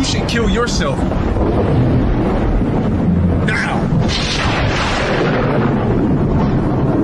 you should kill yourself.